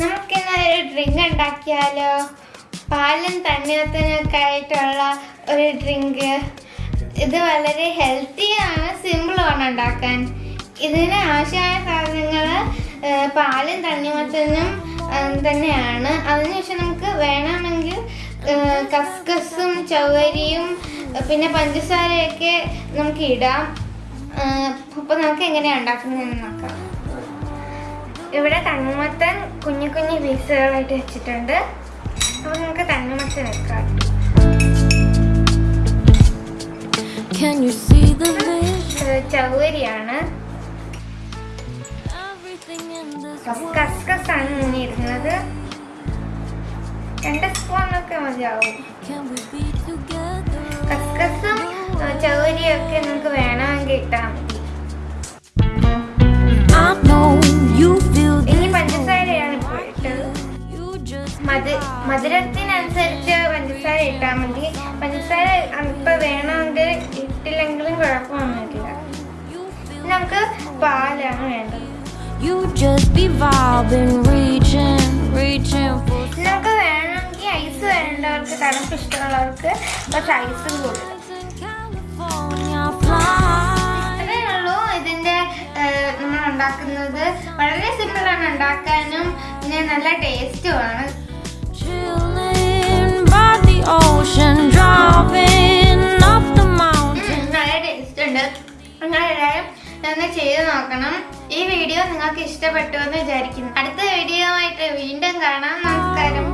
നമുക്കിന്ന് ഒരു ഡ്രിങ്ക് ഉണ്ടാക്കിയാലോ? പാലും തണ്ണീർത്തനൊക്കെ ആയിട്ടുള്ള ഒരു ഡ്രിങ്ക് ഇത് വളരെ ഹെൽത്തിയാണ് സിമ്പിളാണ് ഉണ്ടാക്കാൻ. ഇതിന് ആവശ്യമായ സാധനങ്ങൾ പാലും തണ്ണിമത്തനും തന്നെയാണ്. അതിനുശേഷം നമുക്ക് വേണമെങ്കിൽ കസ്കസും ചവരിയും പിന്നെ പഞ്ചസാരയൊക്കെ നമുക്ക് ഇടാം. അപ്പോൾ നമുക്ക് എങ്ങനെയാണ് ഉണ്ടാക്കുന്നതെന്ന് നോക്കാം. ഇവിടെ തണ്ണിമത്തൻ കുഞ്ഞു കുഞ്ഞു പീസുകളായിട്ട് വെച്ചിട്ടുണ്ട്. അപ്പോൾ നമുക്ക് തണ്ണിമത്തൻ വെക്കാം. ചവരിയാണ്. കസ്കസാണ് കസ്കസ് ആണ് ഇങ്ങനെ ഇരുന്നത് രണ്ട് സ്പൂണൊക്കെ മതിയാവും? കസ്കസും ചവരിയൊക്കെ ഒക്കെ നമുക്ക് വേണമെങ്കിൽ ഇട്ടാൽ മധുരത്തിനനുസരിച്ച് പഞ്ചസാര ഇട്ടാൽ മതി. പഞ്ചസാര ഇപ്പം വേണമെങ്കിൽ ഇട്ടില്ലെങ്കിലും കുഴപ്പമൊന്നുമില്ല. നമുക്ക് പാലാണ് വേണ്ടത്. You just be vibing, reaching, reaching for നമുക്ക് വേണമെങ്കിൽ ഐസ് വേണ്ടവർക്ക് തണുപ്പ് ഇഷ്ടമുള്ളവർക്ക് കുറച്ച് ഐസും കൊടുക്കും ഉള്ളൂ ഇതിന്റെ നമ്മൾ ഉണ്ടാക്കുന്നത്. വളരെ സിമ്പിളാണ് ഉണ്ടാക്കാനും. പിന്നെ നല്ല ടേസ്റ്റുമാണ് ഉണ്ട്. നിങ്ങളെല്ലാവരും ഒന്ന് ചെയ്ത് നോക്കണം. ഈ വീഡിയോ നിങ്ങൾക്ക് ഇഷ്ടപ്പെട്ടു എന്ന് വിചാരിക്കുന്നു. അടുത്ത വീഡിയോ ആയിട്ട് വീണ്ടും കാണാം. നമസ്കാരം.